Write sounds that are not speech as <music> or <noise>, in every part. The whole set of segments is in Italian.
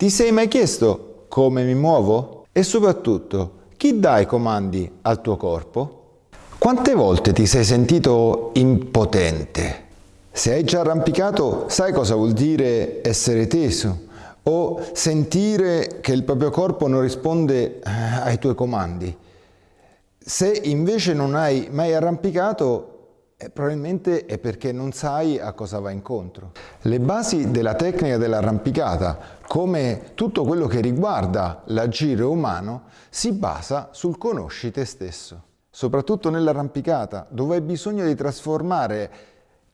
Ti sei mai chiesto come mi muovo? E soprattutto, chi dà i comandi al tuo corpo? Quante volte ti sei sentito impotente? Se hai già arrampicato, sai cosa vuol dire essere teso o sentire che il proprio corpo non risponde eh, ai tuoi comandi. Se invece non hai mai arrampicato, probabilmente è perché non sai a cosa va incontro. Le basi della tecnica dell'arrampicata, come tutto quello che riguarda l'agire umano, si basa sul conosci te stesso. Soprattutto nell'arrampicata, dove hai bisogno di trasformare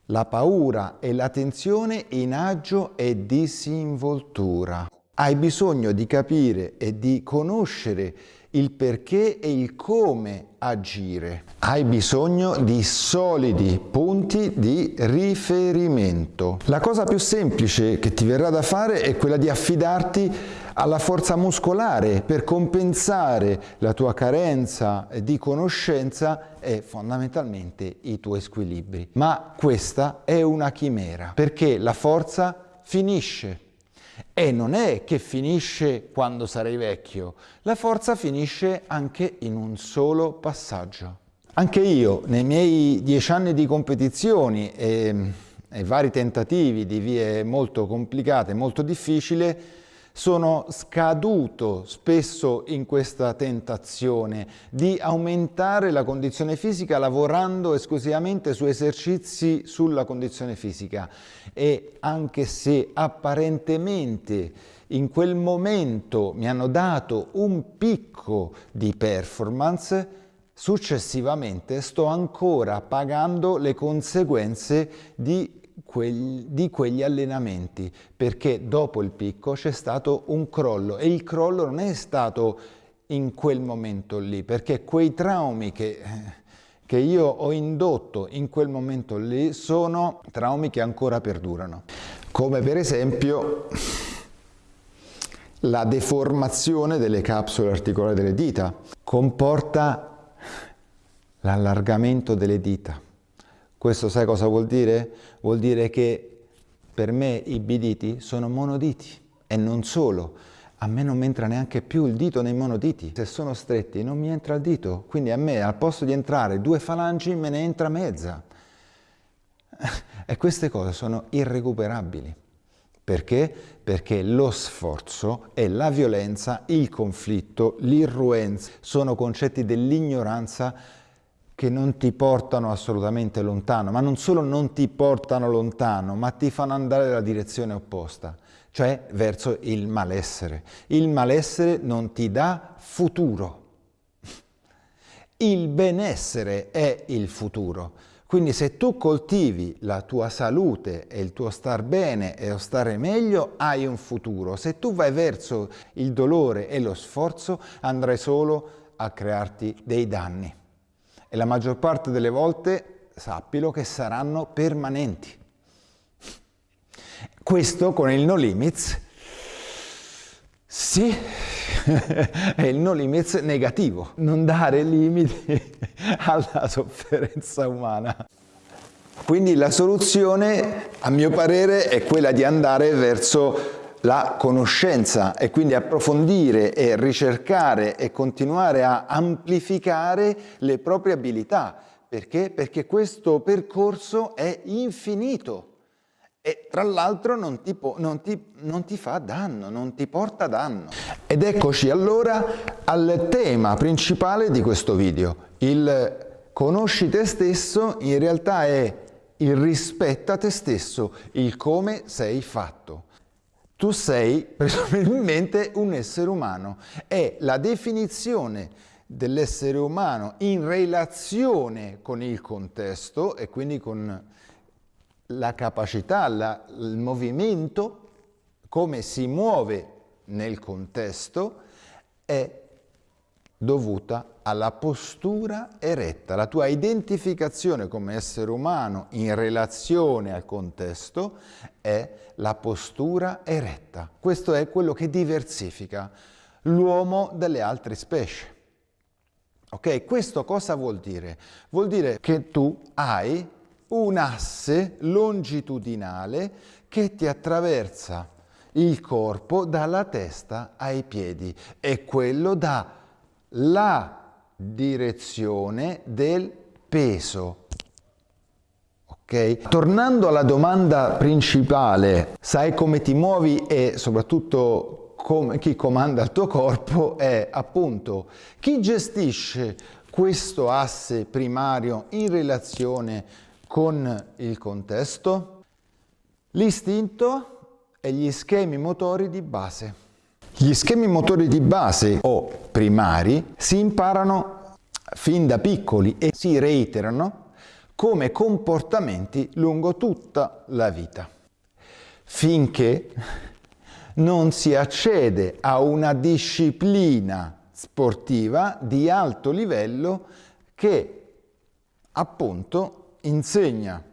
la paura e la tensione in agio e disinvoltura. Hai bisogno di capire e di conoscere il perché e il come agire. Hai bisogno di solidi punti di riferimento. La cosa più semplice che ti verrà da fare è quella di affidarti alla forza muscolare per compensare la tua carenza di conoscenza e fondamentalmente i tuoi squilibri. Ma questa è una chimera perché la forza finisce e non è che finisce quando sarai vecchio, la forza finisce anche in un solo passaggio. Anche io, nei miei dieci anni di competizioni e, e vari tentativi di vie molto complicate, molto difficili, sono scaduto spesso in questa tentazione di aumentare la condizione fisica lavorando esclusivamente su esercizi sulla condizione fisica. E anche se apparentemente in quel momento mi hanno dato un picco di performance, successivamente sto ancora pagando le conseguenze di di quegli allenamenti perché dopo il picco c'è stato un crollo e il crollo non è stato in quel momento lì perché quei traumi che, che io ho indotto in quel momento lì sono traumi che ancora perdurano. Come per esempio la deformazione delle capsule articolari delle dita. Comporta l'allargamento delle dita questo sai cosa vuol dire? Vuol dire che per me i biditi sono monoditi e non solo. A me non mi entra neanche più il dito nei monoditi. Se sono stretti non mi entra il dito, quindi a me al posto di entrare due falangi me ne entra mezza. <laughs> E queste cose sono irrecuperabili. Perché? Perché lo sforzo e la violenza, il conflitto, l'irruenza sono concetti dell'ignoranza che non ti portano assolutamente lontano, ma non solo non ti portano lontano, ma ti fanno andare nella direzione opposta, cioè verso il malessere. Il malessere non ti dà futuro. Il benessere è il futuro. Quindi se tu coltivi la tua salute e il tuo star bene e lo stare meglio, hai un futuro. Se tu vai verso il dolore e lo sforzo, andrai solo a crearti dei danni e la maggior parte delle volte sappilo che saranno permanenti. Questo con il no limits, sì, è <laughs> il no limits negativo, non dare limiti <laughs> alla sofferenza umana. Quindi la soluzione, a mio parere, è quella di andare verso la conoscenza e quindi approfondire e ricercare e continuare a amplificare le proprie abilità. Perché? Perché questo percorso è infinito e tra l'altro non, non, non ti, fa danno, non ti porta danno. Ed eccoci allora al tema principale di questo video. Il conosci te stesso in realtà è il rispetta te stesso, il come sei fatto. Tu sei presumibilmente un essere umano. È la definizione dell'essere umano in relazione con il contesto e quindi con la capacità, la, il movimento, come si muove nel contesto, è dovuta alla postura eretta. La tua identificazione come essere umano in relazione al contesto è la postura eretta. Questo è quello che diversifica l'uomo dalle altre specie. Ok? Questo cosa vuol dire? Vuol dire che tu hai un asse longitudinale che ti attraversa il corpo dalla testa ai piedi e quello dà la direzione del peso. Ok? Tornando alla domanda principale, sai come ti muovi e soprattutto come, chi comanda il tuo corpo è appunto chi gestisce questo asse primario in relazione con il contesto? L'istinto e gli schemi motori di base. Gli schemi motori di base o primari si imparano fin da piccoli e si reiterano come comportamenti lungo tutta la vita, finché non si accede a una disciplina sportiva di alto livello che appunto insegna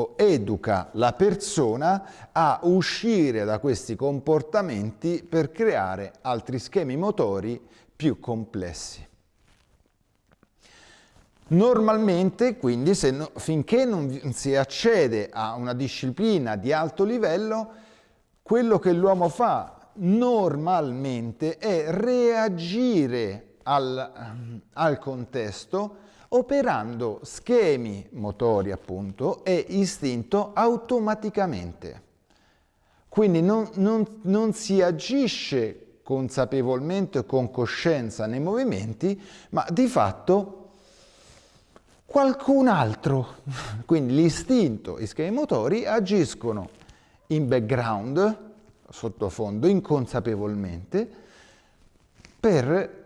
o educa la persona a uscire da questi comportamenti per creare altri schemi motori più complessi. Normalmente, quindi, no, finché non si accede a una disciplina di alto livello, quello che l'uomo fa normalmente è reagire al, al contesto operando schemi motori appunto e istinto automaticamente. Quindi non, non, non si agisce consapevolmente o con coscienza nei movimenti, ma di fatto qualcun altro, <laughs> quindi l'istinto e i schemi motori agiscono in background sottofondo inconsapevolmente per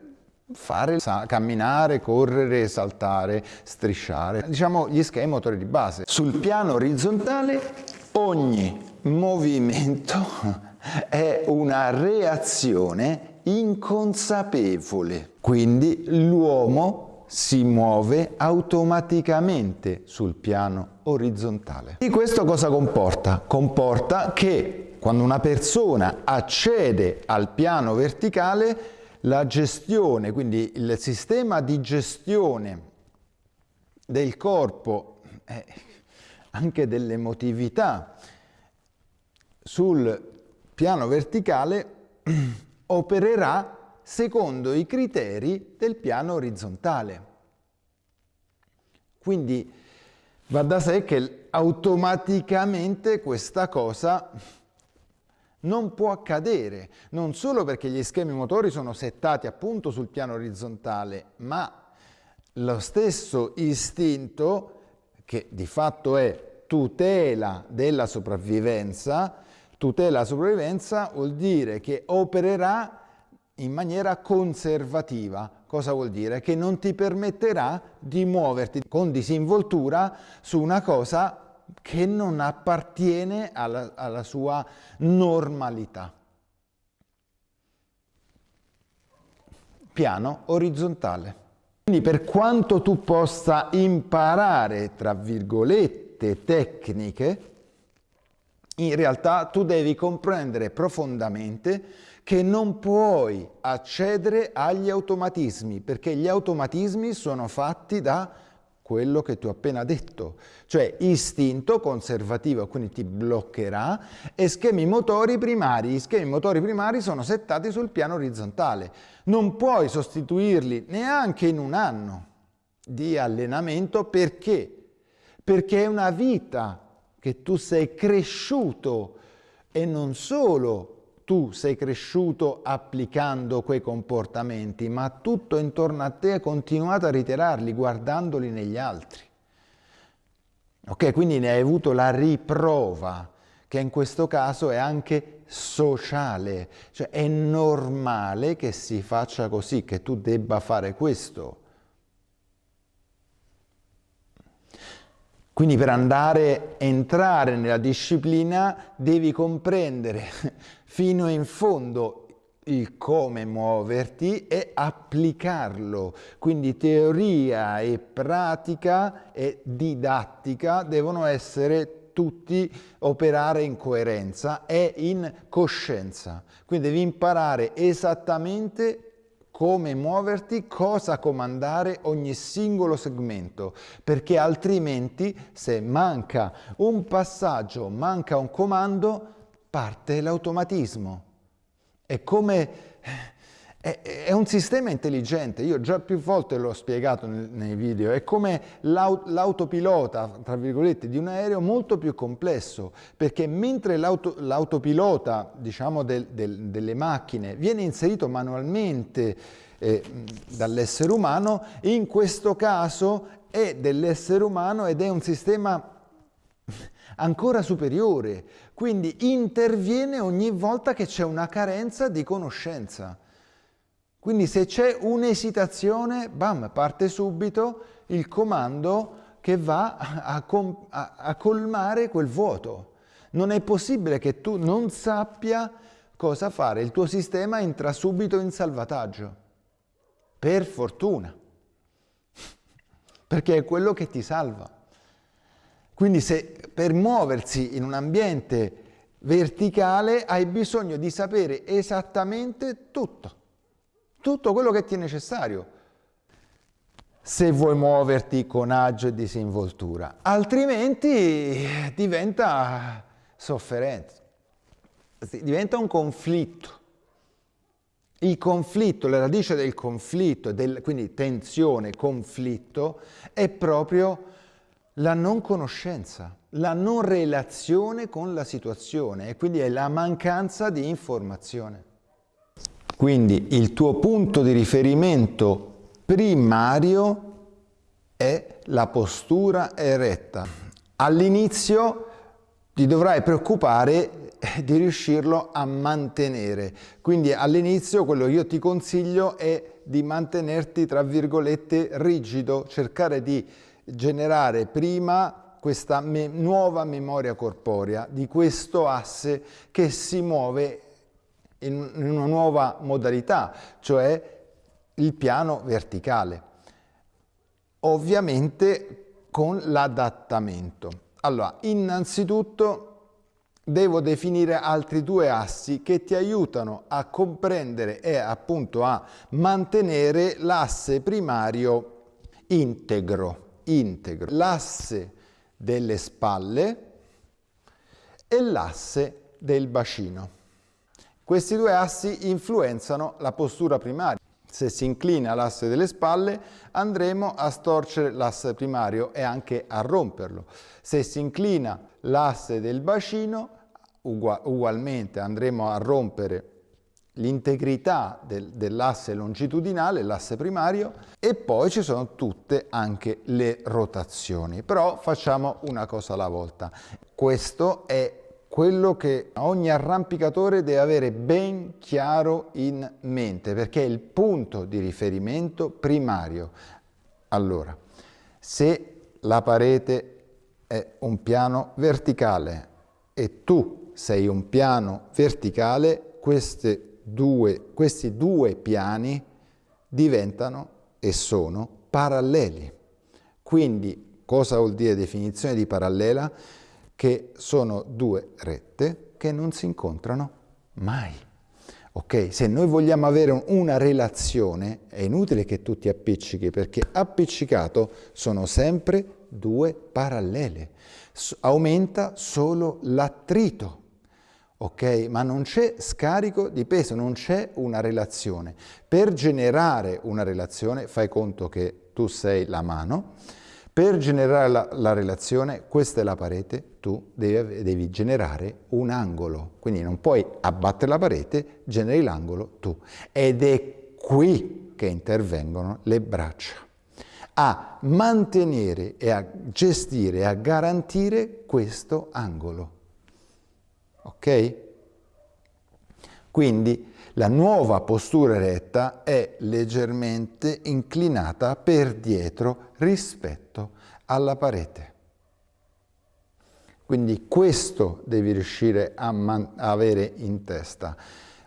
fare camminare, correre, saltare, strisciare, diciamo gli schemi motori di base. Sul piano orizzontale ogni movimento è una reazione inconsapevole, quindi l'uomo si muove automaticamente sul piano orizzontale. E questo cosa comporta? Comporta che quando una persona accede al piano verticale, la gestione, quindi il sistema di gestione del corpo e anche dell'emotività sul piano verticale <clears throat> opererà secondo i criteri del piano orizzontale. Quindi va da sé che automaticamente questa cosa non può accadere, non solo perché gli schemi motori sono settati appunto sul piano orizzontale, ma lo stesso istinto, che di fatto è tutela della sopravvivenza, tutela della sopravvivenza vuol dire che opererà in maniera conservativa. Cosa vuol dire? Che non ti permetterà di muoverti con disinvoltura su una cosa che non appartiene alla, alla sua normalità. Piano orizzontale. Quindi per quanto tu possa imparare, tra virgolette, tecniche, in realtà tu devi comprendere profondamente che non puoi accedere agli automatismi, perché gli automatismi sono fatti da quello che tu hai appena detto, cioè istinto conservativo, quindi ti bloccherà, e schemi motori primari. Gli schemi motori primari sono settati sul piano orizzontale. Non puoi sostituirli neanche in un anno di allenamento perché? Perché è una vita che tu sei cresciuto e non solo tu sei cresciuto applicando quei comportamenti, ma tutto intorno a te hai continuato a ritirarli guardandoli negli altri. Ok, quindi ne hai avuto la riprova, che in questo caso è anche sociale, cioè è normale che si faccia così, che tu debba fare questo. Quindi per andare, entrare nella disciplina devi comprendere fino in fondo il come muoverti e applicarlo. Quindi teoria e pratica e didattica devono essere tutti operare in coerenza e in coscienza. Quindi devi imparare esattamente come muoverti, cosa comandare ogni singolo segmento, perché altrimenti se manca un passaggio, manca un comando, parte l'automatismo. È come è, è, un sistema intelligente, io già più volte l'ho spiegato nel, nei video, è come l'aut, l'autopilota, tra virgolette, di un aereo molto più complesso, perché mentre l'auto, l'autopilota, diciamo, del, del, delle macchine viene inserito manualmente eh, dall'essere umano, in questo caso è dell'essere umano ed è un sistema ancora superiore, quindi interviene ogni volta che c'è una carenza di conoscenza. Quindi se c'è un'esitazione, bam, parte subito il comando che va a, a, a, colmare quel vuoto. Non è possibile che tu non sappia cosa fare, il tuo sistema entra subito in salvataggio. Per fortuna, <laughs> perché è quello che ti salva. Quindi se per muoversi in un ambiente verticale hai bisogno di sapere esattamente tutto tutto quello che ti è necessario se vuoi muoverti con agio e disinvoltura, altrimenti diventa sofferenza, diventa un conflitto. Il conflitto, la radice del conflitto, del, quindi tensione, conflitto, è proprio la non conoscenza, la non relazione con la situazione e quindi è la mancanza di informazione. Quindi il tuo punto di riferimento primario è la postura eretta. All'inizio ti dovrai preoccupare di riuscirlo a mantenere. Quindi all'inizio quello che io ti consiglio è di mantenerti tra virgolette rigido, cercare di generare prima questa me nuova memoria corporea di questo asse che si muove in una nuova modalità, cioè il piano verticale. Ovviamente con l'adattamento. Allora, innanzitutto devo definire altri due assi che ti aiutano a comprendere e appunto a mantenere l'asse primario integro, integro. l'asse delle spalle e l'asse del bacino. Questi due assi influenzano la postura primaria. Se si inclina l'asse delle spalle andremo a storcere l'asse primario e anche a romperlo. Se si inclina l'asse del bacino ugualmente andremo a rompere l'integrità del, dell'asse longitudinale, l'asse primario, e poi ci sono tutte anche le rotazioni. Però facciamo una cosa alla volta. Questo è quello che ogni arrampicatore deve avere ben chiaro in mente, perché è il punto di riferimento primario. Allora, se la parete è un piano verticale e tu sei un piano verticale, due, questi due piani diventano e sono paralleli. Quindi, cosa vuol dire definizione di parallela? che sono due rette che non si incontrano mai. Ok? Se noi vogliamo avere una relazione è inutile che tu ti appiccichi perché appiccicato sono sempre due parallele. aumenta solo l'attrito. Ok? Ma non c'è scarico di peso, non c'è una relazione. Per generare una relazione fai conto che tu sei la mano, per generare la, la, relazione, questa è la parete, tu devi, devi, generare un angolo. Quindi non puoi abbattere la parete, generi l'angolo tu. Ed è qui che intervengono le braccia a mantenere e a gestire a garantire questo angolo. Ok? Quindi la nuova postura eretta è leggermente inclinata per dietro rispetto alla parete. Quindi questo devi riuscire a, avere in testa.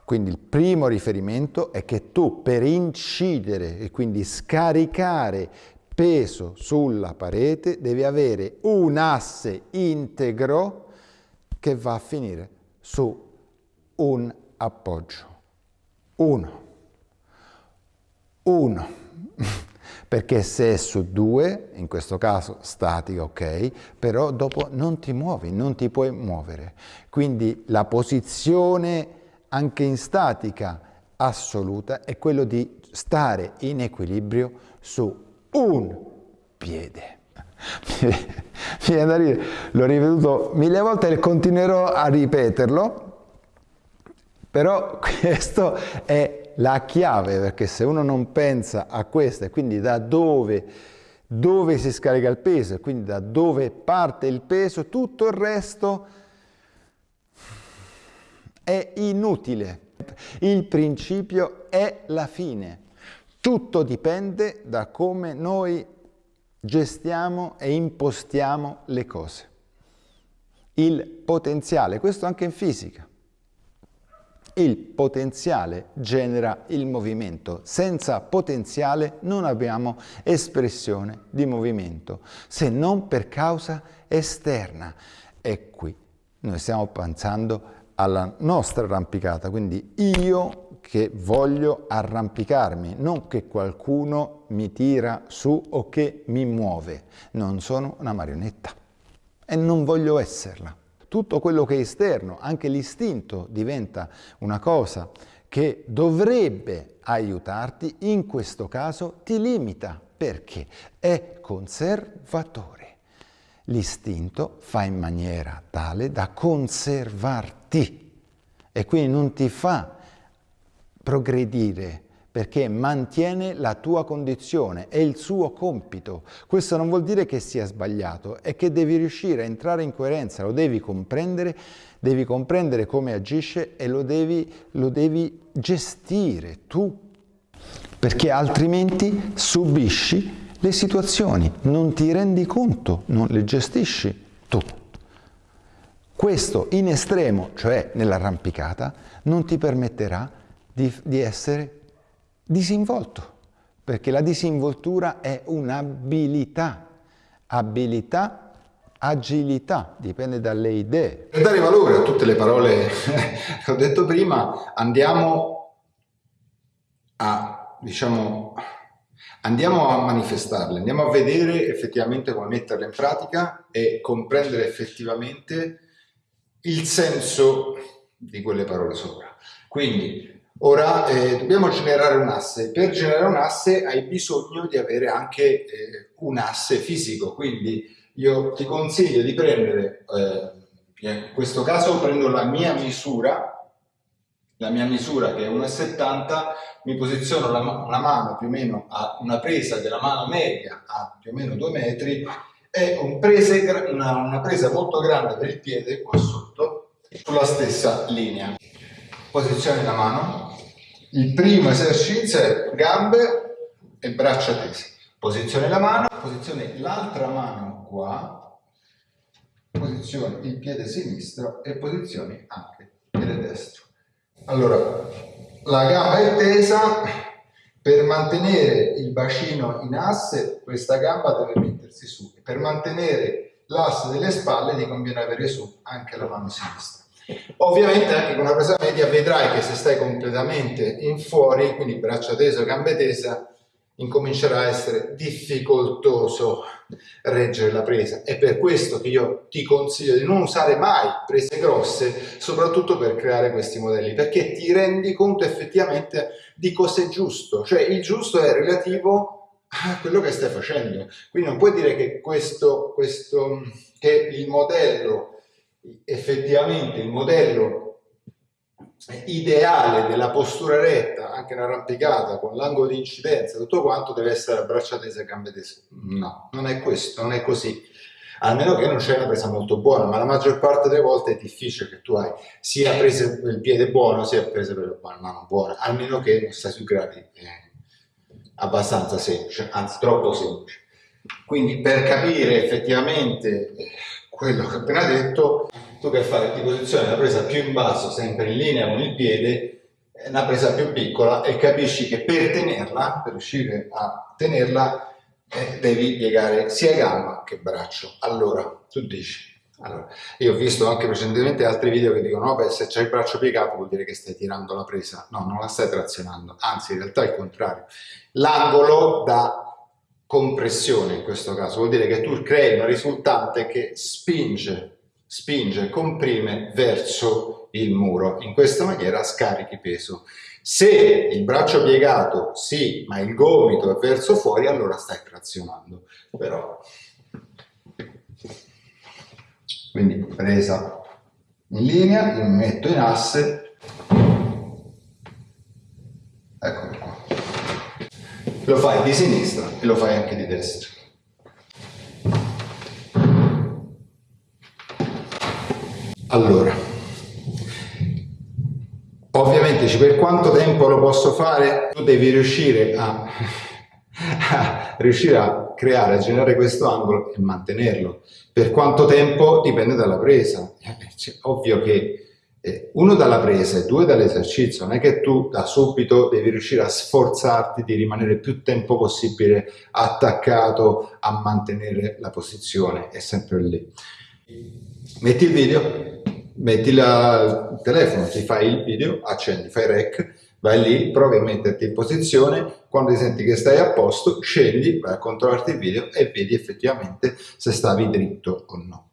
Quindi il primo riferimento è che tu per incidere e quindi scaricare peso sulla parete devi avere un asse integro che va a finire su un appoggio. Uno. Uno. <laughs> perché se è su due, in questo caso statica, ok, però dopo non ti muovi, non ti puoi muovere. Quindi la posizione anche in statica assoluta è quello di stare in equilibrio su un piede. Mi viene da ridere, l'ho ripetuto mille volte e continuerò a ripeterlo, però <laughs> questo è la chiave, perché se uno non pensa a questo e quindi da dove, dove si scarica il peso e quindi da dove parte il peso, tutto il resto è inutile. Il principio è la fine. Tutto dipende da come noi gestiamo e impostiamo le cose. Il potenziale, questo anche in fisica. Il potenziale genera il movimento. Senza potenziale non abbiamo espressione di movimento, se non per causa esterna. E qui noi stiamo pensando alla nostra arrampicata, quindi io che voglio arrampicarmi, non che qualcuno mi tira su o che mi muove. Non sono una marionetta e non voglio esserla. Tutto quello che è esterno, anche l'istinto, diventa una cosa che dovrebbe aiutarti, in questo caso ti limita. Perché? È conservatore. L'istinto fa in maniera tale da conservarti e quindi non ti fa progredire perché mantiene la tua condizione, è il suo compito. Questo non vuol dire che sia sbagliato, è che devi riuscire a entrare in coerenza, lo devi comprendere, devi comprendere come agisce e lo devi, lo devi gestire tu, perché altrimenti subisci le situazioni, non ti rendi conto, non le gestisci tu. Questo in estremo, cioè nell'arrampicata, non ti permetterà di, di essere disinvolto, perché la disinvoltura è un'abilità, abilità, agilità, dipende dalle idee. Per dare valore a tutte le parole <laughs> che ho detto prima, andiamo a, diciamo, andiamo a manifestarle, andiamo a vedere effettivamente come metterle in pratica e comprendere effettivamente il senso di quelle parole sopra. Quindi Ora eh, dobbiamo generare un asse, per generare un asse hai bisogno di avere anche eh, un asse fisico, quindi io ti consiglio di prendere, eh, in questo caso prendo la mia misura, la mia misura che è 1,70, mi posiziono la, una mano più o meno a una presa della mano media a più o meno 2 metri e un prese, una, una presa molto grande per il piede qua sotto sulla stessa linea. Posizione la mano, il primo esercizio è gambe e braccia tese. Posizione la mano, posizione l'altra mano qua, posizione il piede sinistro e posizione anche il piede destro. Allora, la gamba è tesa, per mantenere il bacino in asse questa gamba deve mettersi su per mantenere l'asse delle spalle ti conviene avere su anche la mano sinistra. Ovviamente anche con una presa media vedrai che se stai completamente in fuori, quindi braccia tese o gambe tese, incomincerà a essere difficoltoso reggere la presa. È per questo che io ti consiglio di non usare mai prese grosse, soprattutto per creare questi modelli, perché ti rendi conto effettivamente di cosa è giusto. Cioè il giusto è relativo a quello che stai facendo. Quindi non puoi dire che questo, questo che il modello effettivamente il modello ideale della postura retta, anche in arrampicata, con l'angolo di incidenza, tutto quanto deve essere a braccia tese gambe tese. No, non è questo, non è così. Almeno che non c'è una presa molto buona, ma la maggior parte delle volte è difficile che tu hai sia preso il piede buono, sia preso per la mano buona, almeno che non stai sui gradi eh, abbastanza semplice, anzi troppo semplice. Quindi per capire effettivamente eh, quello che ho appena detto, tu che fai ti posizioni la presa più in basso, sempre in linea con il piede, una presa più piccola e capisci che per tenerla, per riuscire a tenerla, eh, devi piegare sia gamba che braccio. Allora, tu dici, allora, io ho visto anche precedentemente altri video che dicono, no, beh, se c'hai il braccio piegato vuol dire che stai tirando la presa. No, non la stai trazionando, anzi in realtà è il contrario. L'angolo da compressione in questo caso, vuol dire che tu crei una risultante che spinge, spinge, comprime verso il muro. In questa maniera scarichi peso. Se il braccio piegato sì, ma il gomito è verso fuori, allora stai trazionando. Però, quindi presa in linea, mi metto in asse, eccolo qua. Lo fai di sinistra e lo fai anche di destra. Allora, ovviamente per quanto tempo lo posso fare? Tu devi riuscire a, <laughs> a riuscire a creare, a generare questo angolo e mantenerlo. Per quanto tempo dipende dalla presa. Cioè, ovvio che uno dalla presa e due dall'esercizio, non è che tu da subito devi riuscire a sforzarti di rimanere più tempo possibile attaccato a mantenere la posizione, è sempre lì. Metti il video, metti la, il telefono, ti fai il video, accendi, fai rec, vai lì, provi a metterti in posizione, quando senti che stai a posto, scendi, vai a controllarti il video e vedi effettivamente se stavi dritto o no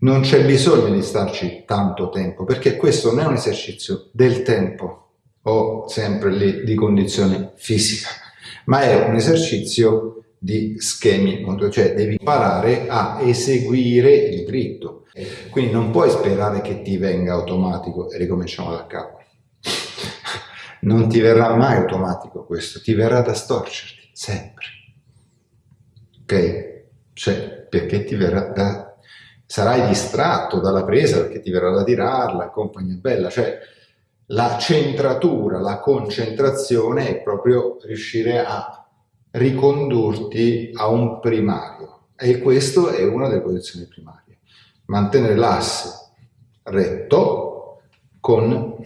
non c'è bisogno di starci tanto tempo, perché questo non è un esercizio del tempo o sempre lì di condizione fisica, ma è un esercizio di schemi, cioè devi imparare a eseguire il dritto. Quindi non puoi sperare che ti venga automatico e ricominciamo da capo. <laughs> Non ti verrà mai automatico questo, ti verrà da storcerti, sempre. Ok? Cioè, perché ti verrà da sarai distratto dalla presa perché ti verrà da tirarla, compagnia bella, cioè la centratura, la concentrazione è proprio riuscire a ricondurti a un primario e questo è una delle posizioni primarie. Mantenere l'asse retto con,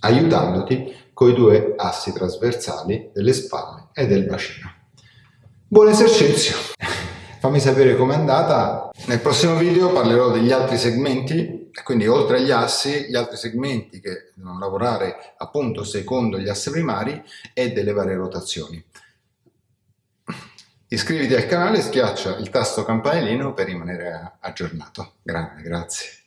aiutandoti con i due assi trasversali delle spalle e del bacino. Buon esercizio! Fammi sapere com'è andata. Nel prossimo video parlerò degli altri segmenti, quindi oltre agli assi, gli altri segmenti che devono lavorare appunto secondo gli assi primari e delle varie rotazioni. Iscriviti al canale e schiaccia il tasto campanellino per rimanere aggiornato. Grande, grazie.